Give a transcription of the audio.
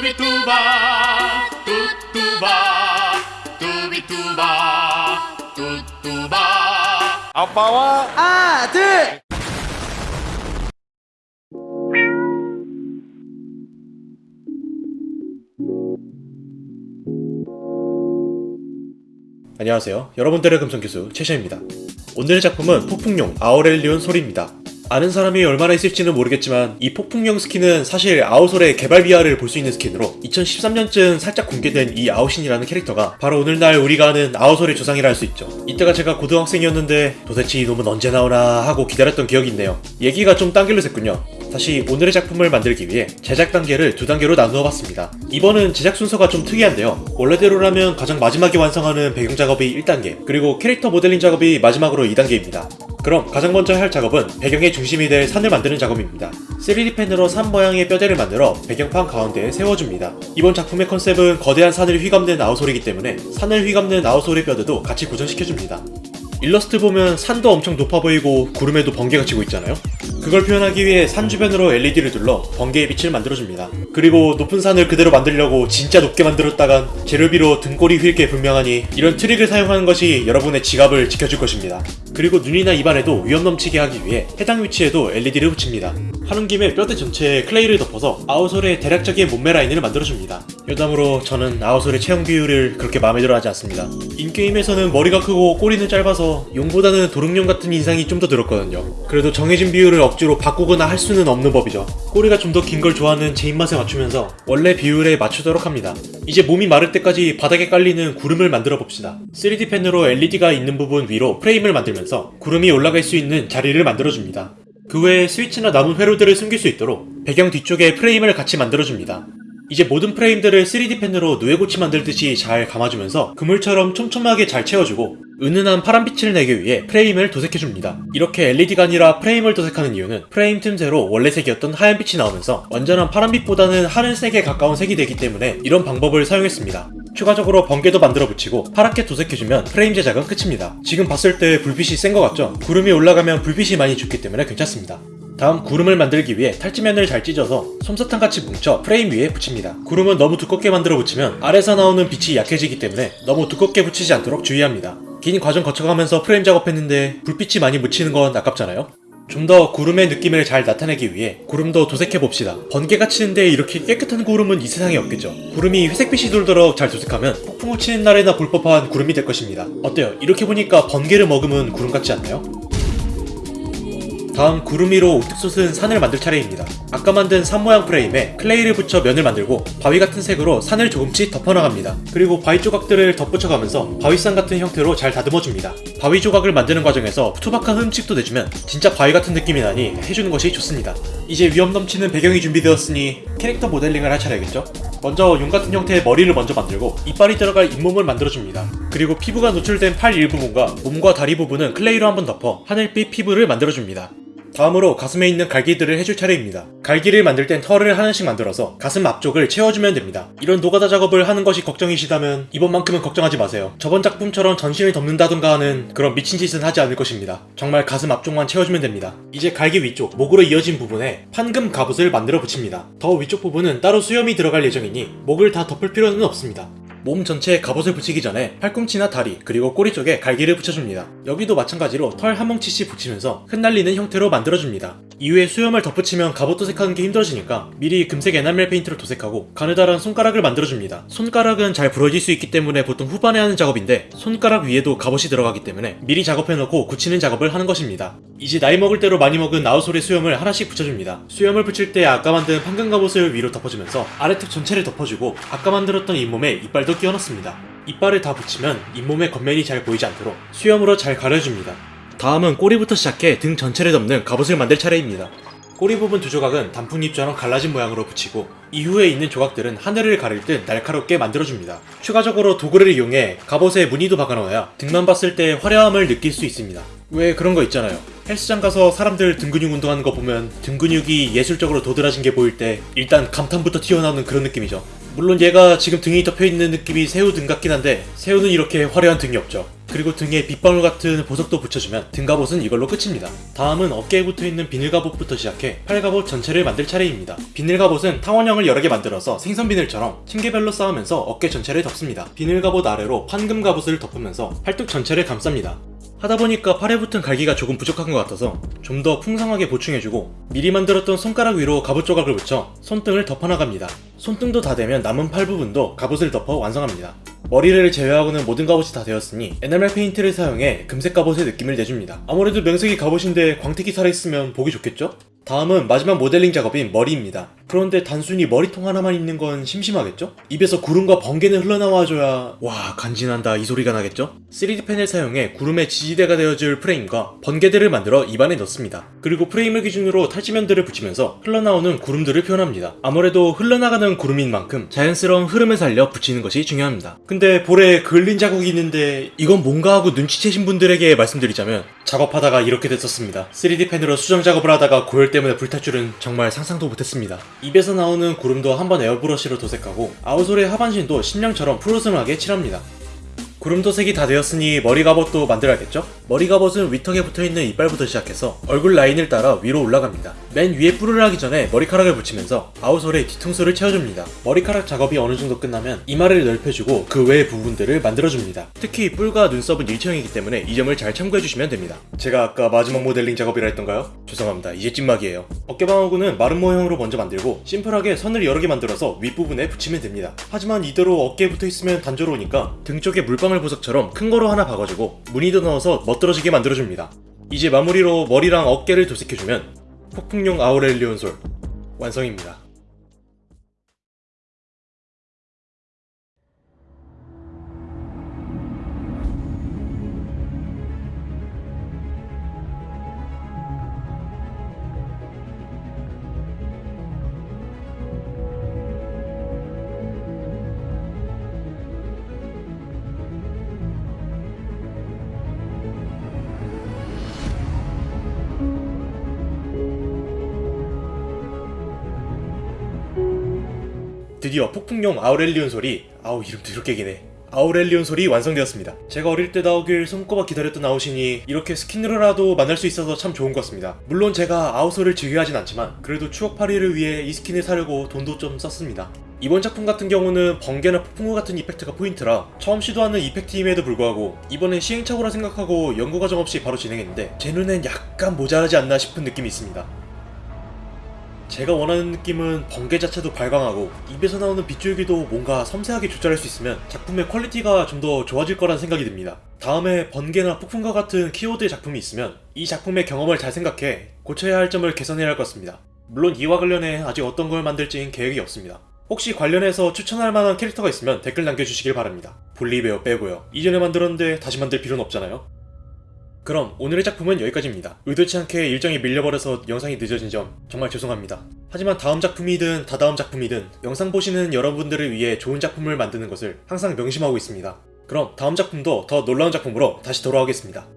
뚜비뚜바 뚜뚜바 뚜비뚜바 뚜뚜바 아빠와 아들 안녕하세요. 여러분들의 금성교수 최샤입니다. 오늘의 작품은 폭풍용 아우렐리온 소리입니다. 아는 사람이 얼마나 있을지는 모르겠지만 이 폭풍용 스킨은 사실 아우솔의 개발 비하를 볼 수 있는 스킨으로 2013년쯤 살짝 공개된 이 아우신이라는 캐릭터가 바로 오늘날 우리가 아는 아우솔의 조상이라 할 수 있죠. 이때가 제가 고등학생이었는데 도대체 이놈은 언제 나오나 하고 기다렸던 기억이 있네요. 얘기가 좀 딴 길로 샜군요. 다시 오늘의 작품을 만들기 위해 제작 단계를 두 단계로 나누어 봤습니다. 이번은 제작 순서가 좀 특이한데요. 원래대로라면 가장 마지막에 완성하는 배경 작업이 1단계, 그리고 캐릭터 모델링 작업이 마지막으로 2단계입니다. 그럼 가장 먼저 할 작업은 배경의 중심이 될 산을 만드는 작업입니다. 3D 펜으로 산 모양의 뼈대를 만들어 배경판 가운데에 세워줍니다. 이번 작품의 컨셉은 거대한 산을 휘감는 아우솔이기 때문에 산을 휘감는 아우솔의 뼈대도 같이 고정시켜줍니다. 일러스트 보면 산도 엄청 높아 보이고 구름에도 번개가 치고 있잖아요? 그걸 표현하기 위해 산 주변으로 LED를 둘러 번개의 빛을 만들어줍니다. 그리고 높은 산을 그대로 만들려고 진짜 높게 만들었다간 재료비로 등골이 휠게 분명하니 이런 트릭을 사용하는 것이 여러분의 지갑을 지켜줄 것입니다. 그리고 눈이나 입안에도 위험 넘치게 하기 위해 해당 위치에도 LED를 붙입니다. 하는 김에 뼈대 전체에 클레이를 덮어서 아우솔의 대략적인 몸매 라인을 만들어줍니다. 여담으로 저는 아우솔의 체형 비율을 그렇게 마음에 들어 하지 않습니다. 인게임에서는 머리가 크고 꼬리는 짧아서 용보다는 도롱뇽 같은 인상이 좀 더 들었거든요. 그래도 정해진 비율을 억지로 바꾸거나 할 수는 없는 법이죠. 꼬리가 좀 더 긴 걸 좋아하는 제 입맛에 맞추면서 원래 비율에 맞추도록 합니다. 이제 몸이 마를 때까지 바닥에 깔리는 구름을 만들어 봅시다. 3D 펜으로 LED가 있는 부분 위로 프레임을 만들면서 구름이 올라갈 수 있는 자리를 만들어줍니다. 그 외에 스위치나 남은 회로들을 숨길 수 있도록 배경 뒤쪽에 프레임을 같이 만들어줍니다. 이제 모든 프레임들을 3D 펜으로 누에고치 만들듯이 잘 감아주면서 그물처럼 촘촘하게 잘 채워주고 은은한 파란빛을 내기 위해 프레임을 도색해줍니다. 이렇게 LED가 아니라 프레임을 도색하는 이유는 프레임 틈새로 원래 색이었던 하얀빛이 나오면서 완전한 파란빛보다는 하늘색에 가까운 색이 되기 때문에 이런 방법을 사용했습니다. 추가적으로 번개도 만들어 붙이고 파랗게 도색해주면 프레임 제작은 끝입니다. 지금 봤을 때 불빛이 센 것 같죠? 구름이 올라가면 불빛이 많이 죽기 때문에 괜찮습니다. 다음 구름을 만들기 위해 탈지면을 잘 찢어서 솜사탕같이 뭉쳐 프레임 위에 붙입니다. 구름은 너무 두껍게 만들어 붙이면 아래서 나오는 빛이 약해지기 때문에 너무 두껍게 붙이지 않도록 주의합니다. 긴 과정 거쳐가면서 프레임 작업했는데 불빛이 많이 묻히는 건 아깝잖아요? 좀 더 구름의 느낌을 잘 나타내기 위해 구름도 도색해봅시다. 번개가 치는데 이렇게 깨끗한 구름은 이 세상에 없겠죠. 구름이 회색빛이 돌도록 잘 도색하면 폭풍을 치는 날에나 볼 법한 구름이 될 것입니다. 어때요? 이렇게 보니까 번개를 머금은 구름 같지 않나요? 다음 구름 위로 우뚝 솟은 산을 만들 차례입니다. 아까 만든 산 모양 프레임에 클레이를 붙여 면을 만들고 바위 같은 색으로 산을 조금씩 덮어나갑니다. 그리고 바위 조각들을 덧붙여가면서 바위산 같은 형태로 잘 다듬어줍니다. 바위 조각을 만드는 과정에서 투박한 흠집도 내주면 진짜 바위 같은 느낌이 나니 해주는 것이 좋습니다. 이제 위엄 넘치는 배경이 준비되었으니 캐릭터 모델링을 할 차례겠죠? 먼저 용 같은 형태의 머리를 먼저 만들고 이빨이 들어갈 잇몸을 만들어줍니다. 그리고 피부가 노출된 팔 일부분과 몸과 다리 부분은 클레이로 한번 덮어 하늘빛 피부를 만들어줍니다. 다음으로 가슴에 있는 갈기들을 해줄 차례입니다. 갈기를 만들 땐 털을 하나씩 만들어서 가슴 앞쪽을 채워주면 됩니다. 이런 노가다 작업을 하는 것이 걱정이시다면 이번만큼은 걱정하지 마세요. 저번 작품처럼 전신을 덮는다던가 하는 그런 미친 짓은 하지 않을 것입니다. 정말 가슴 앞쪽만 채워주면 됩니다. 이제 갈기 위쪽, 목으로 이어진 부분에 판금 갑옷을 만들어 붙입니다. 더 위쪽 부분은 따로 수염이 들어갈 예정이니 목을 다 덮을 필요는 없습니다. 몸 전체에 갑옷을 붙이기 전에 팔꿈치나 다리 그리고 꼬리 쪽에 갈기를 붙여줍니다. 여기도 마찬가지로 털 한 뭉치씩 붙이면서 흩날리는 형태로 만들어줍니다. 이후에 수염을 덧붙이면 갑옷 도색하는 게 힘들어지니까 미리 금색 에나멜 페인트를 도색하고 가느다란 손가락을 만들어줍니다. 손가락은 잘 부러질 수 있기 때문에 보통 후반에 하는 작업인데 손가락 위에도 갑옷이 들어가기 때문에 미리 작업해놓고 굳히는 작업을 하는 것입니다. 이제 나이 먹을 대로 많이 먹은 나우솔의 수염을 하나씩 붙여줍니다. 수염을 붙일 때 아까 만든 판금 갑옷을 위로 덮어주면서 아래턱 전체를 덮어주고 아까 만들었던 잇몸에 이빨도 끼워 넣습니다. 이빨을 다 붙이면 잇몸의 겉면이 잘 보이지 않도록 수염으로 잘 가려줍니다. 다음은 꼬리부터 시작해 등 전체를 덮는 갑옷을 만들 차례입니다. 꼬리 부분 두 조각은 단풍잎처럼 갈라진 모양으로 붙이고 이후에 있는 조각들은 하늘을 가릴 듯 날카롭게 만들어줍니다. 추가적으로 도구를 이용해 갑옷에 무늬도 박아넣어야 등만 봤을 때 화려함을 느낄 수 있습니다. 왜 그런 거 있잖아요. 헬스장 가서 사람들 등 근육 운동하는 거 보면 등 근육이 예술적으로 도드라진 게 보일 때 일단 감탄부터 튀어나오는 그런 느낌이죠. 물론 얘가 지금 등이 덮여있는 느낌이 새우 등 같긴 한데 새우는 이렇게 화려한 등이 없죠. 그리고 등에 빗방울 같은 보석도 붙여주면 등 갑옷은 이걸로 끝입니다. 다음은 어깨에 붙어있는 비늘 갑옷부터 시작해 팔 갑옷 전체를 만들 차례입니다. 비늘 갑옷은 타원형을 여러 개 만들어서 생선 비늘처럼 층계별로 쌓으면서 어깨 전체를 덮습니다. 비늘 갑옷 아래로 판금 갑옷을 덮으면서 팔뚝 전체를 감쌉니다. 하다 보니까 팔에 붙은 갈기가 조금 부족한 것 같아서 좀 더 풍성하게 보충해주고 미리 만들었던 손가락 위로 갑옷 조각을 붙여 손등을 덮어나갑니다. 손등도 다 되면 남은 팔 부분도 갑옷을 덮어 완성합니다. 머리를 제외하고는 모든 갑옷이 다 되었으니 에나멜 페인트를 사용해 금색 갑옷의 느낌을 내줍니다. 아무래도 명색이 갑옷인데 광택이 살아있으면 보기 좋겠죠? 다음은 마지막 모델링 작업인 머리입니다. 그런데 단순히 머리통 하나만 있는 건 심심하겠죠? 입에서 구름과 번개는 흘러나와줘야 와 간지난다 이 소리가 나겠죠? 3D 펜을 사용해 구름의 지지대가 되어줄 프레임과 번개들을 만들어 입안에 넣습니다. 그리고 프레임을 기준으로 탈지면들을 붙이면서 흘러나오는 구름들을 표현합니다. 아무래도 흘러나가는 구름인 만큼 자연스러운 흐름을 살려 붙이는 것이 중요합니다. 근데 볼에 그을린 자국이 있는데 이건 뭔가 하고 눈치채신 분들에게 말씀드리자면 작업하다가 이렇게 됐었습니다. 3D 펜으로 수정 작업을 하다가 고열 때문에 불탈 줄은 정말 상상도 못했습니다. 입에서 나오는 구름도 한번 에어브러시로 도색하고 아우솔의 하반신도 심령처럼 푸르스름하게 칠합니다. 구름 도색이 다 되었으니 머리 갑옷도 만들어야겠죠? 머리 갑옷은 위턱에 붙어있는 이빨부터 시작해서 얼굴 라인을 따라 위로 올라갑니다. 맨 위에 뿔을 하기 전에 머리카락을 붙이면서 아우솔의 뒤통수를 채워줍니다. 머리카락 작업이 어느 정도 끝나면 이마를 넓혀주고 그 외의 부분들을 만들어줍니다. 특히 뿔과 눈썹은 일체형이기 때문에 이 점을 잘 참고해주시면 됩니다. 제가 아까 마지막 모델링 작업이라 했던가요? 죄송합니다. 이제 찐막이에요. 어깨방어구는 마른 모형으로 먼저 만들고 심플하게 선을 여러 개 만들어서 윗부분에 붙이면 됩니다. 하지만 이대로 어깨에 붙어있으면 단조로우니까 등 쪽에 물방 울 보석처럼 큰 거로 하나 박아주고 무늬도 넣어서 멋들어지게 만들어줍니다. 이제 마무리로 머리랑 어깨를 도색해주면 폭풍용 아우렐리온 솔 완성입니다. 드디어 폭풍용 아우렐리온 솔이 아우 이름도 이렇게 기네 아우렐리온 솔이 완성되었습니다. 제가 어릴 때 나오길 손꼽아 기다렸던 아우솔이니 이렇게 스킨으로라도 만날 수 있어서 참 좋은 것 같습니다. 물론 제가 아우솔을 즐겨하진 않지만 그래도 추억팔이를 위해 이 스킨을 사려고 돈도 좀 썼습니다. 이번 작품 같은 경우는 번개나 폭풍우 같은 이펙트가 포인트라 처음 시도하는 이펙트임에도 불구하고 이번엔 시행착오라 생각하고 연구 과정 없이 바로 진행했는데 제 눈엔 약간 모자라지 않나 싶은 느낌이 있습니다. 제가 원하는 느낌은 번개 자체도 발광하고 입에서 나오는 빗줄기도 뭔가 섬세하게 조절할 수 있으면 작품의 퀄리티가 좀 더 좋아질 거란 생각이 듭니다. 다음에 번개나 폭풍과 같은 키워드의 작품이 있으면 이 작품의 경험을 잘 생각해 고쳐야 할 점을 개선해야 할 것 같습니다. 물론 이와 관련해 아직 어떤 걸 만들지는 계획이 없습니다. 혹시 관련해서 추천할 만한 캐릭터가 있으면 댓글 남겨주시길 바랍니다. 볼리베어 빼고요. 이전에 만들었는데 다시 만들 필요는 없잖아요. 그럼 오늘의 작품은 여기까지입니다. 의도치 않게 일정이 밀려버려서 영상이 늦어진 점 정말 죄송합니다. 하지만 다음 작품이든 다다음 작품이든 영상 보시는 여러분들을 위해 좋은 작품을 만드는 것을 항상 명심하고 있습니다. 그럼 다음 작품도 더 놀라운 작품으로 다시 돌아오겠습니다.